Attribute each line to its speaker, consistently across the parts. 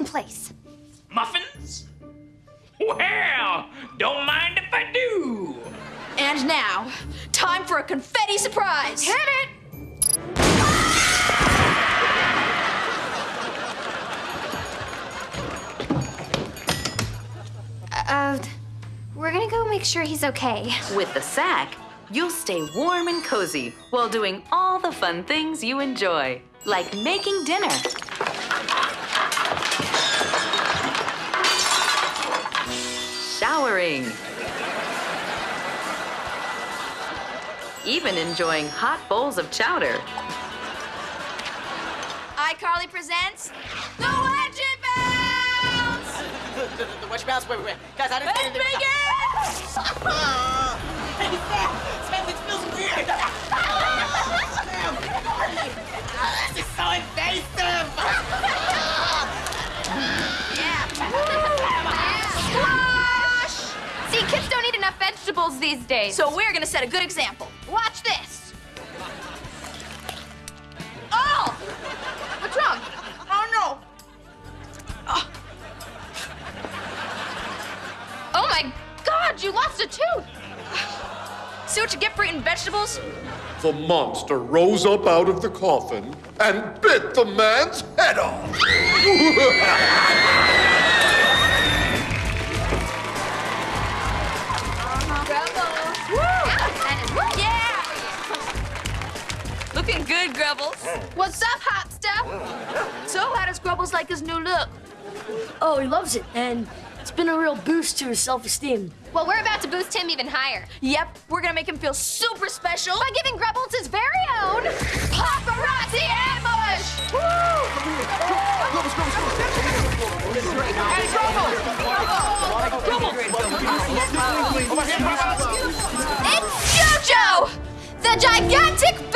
Speaker 1: place.
Speaker 2: Muffins? Well, don't mind if I do.
Speaker 3: And now, time for a confetti surprise.
Speaker 1: Hit it! Uh, we're gonna go make sure he's okay.
Speaker 4: With the sack, you'll stay warm and cozy while doing all the fun things you enjoy, like making dinner. Showering. Even enjoying hot bowls of chowder.
Speaker 3: iCarly presents the Wedgie Bounce!
Speaker 5: The, the, the Wedge Bounce? Wait, wait, wait. Guys, I didn't
Speaker 3: Let's begin!
Speaker 1: these days.
Speaker 3: So we're gonna set a good example. Watch this. Oh! What's wrong? Oh no!
Speaker 1: oh my god, you lost a tooth!
Speaker 3: See what you get for eating vegetables?
Speaker 6: The monster rose up out of the coffin and bit the man's head off.
Speaker 3: Looking good, Grubbles. What's up, hot stuff? So, how does Grubbles like his new look?
Speaker 7: Oh, he loves it, and it's been a real boost to his self-esteem.
Speaker 1: Well, we're about to boost him even higher
Speaker 3: Yep, we're gonna make him feel super special.
Speaker 1: by giving Grubbles his very own paparazzi ambush! Woo! Grubbles, Grubbles, Grubbles! Hey, Grubbles! Grubbles! Grubbles! Grubbles! It's JoJo, the gigantic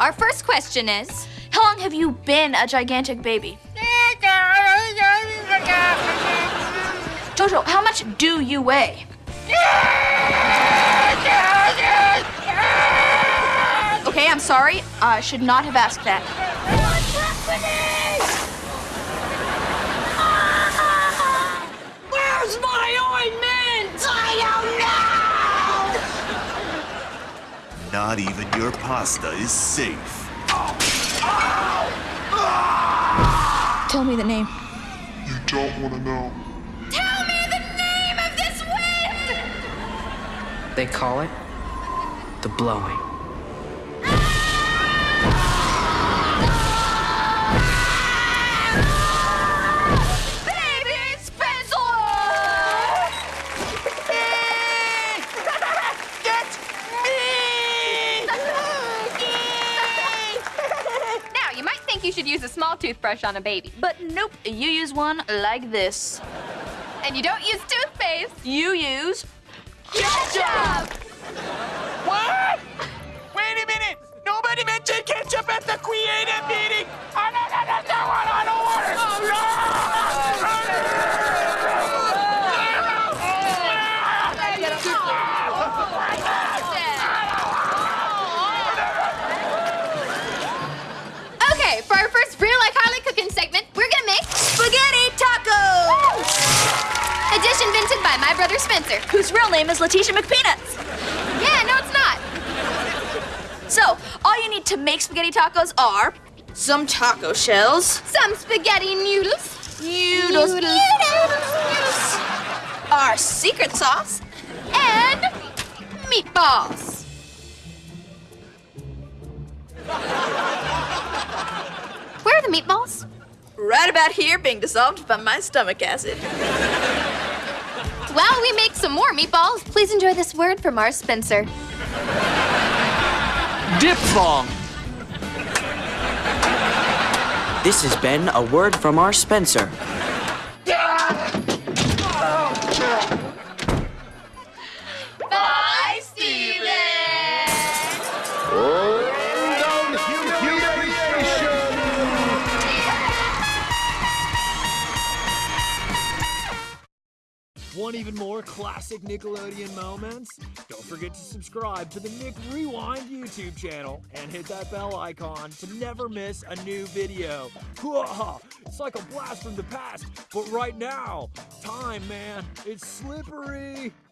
Speaker 1: our first question is
Speaker 3: How long have you been a gigantic baby? Jojo, how much do you weigh? Okay, I'm sorry. I should not have asked that.
Speaker 7: Where's my ointment? I
Speaker 8: Not even your pasta is safe.
Speaker 3: Tell me the name.
Speaker 6: You don't want to know.
Speaker 1: Tell me the name of this wind!
Speaker 9: They call it the blowing.
Speaker 1: Small toothbrush on a baby,
Speaker 3: But nope, you use one like this.
Speaker 1: and you don't use toothpaste.
Speaker 3: You use
Speaker 1: Ketchup!
Speaker 5: What? Wait a minute! Nobody mentioned ketchup at the creative meeting! I don't understand what
Speaker 1: Spencer.
Speaker 3: Whose real name is Letitia McPeanuts.
Speaker 1: Yeah, no, it's not.
Speaker 3: So, all you need to make spaghetti tacos are some taco shells,
Speaker 1: Some spaghetti noodles.
Speaker 3: noodles,
Speaker 1: Noodles.
Speaker 3: noodles, our secret sauce,
Speaker 1: And meatballs. Where are the meatballs?
Speaker 3: right about here being dissolved by my stomach acid.
Speaker 1: While we make some more meatballs, please enjoy this word from our Spencer.
Speaker 9: Diphthong. This has been a word from our Spencer.
Speaker 10: Want even more classic Nickelodeon moments? Don't forget to subscribe to the Nick Rewind YouTube channel and hit that bell icon to never miss a new video. It's like a blast from the past, but right now, time, man, it's slippery.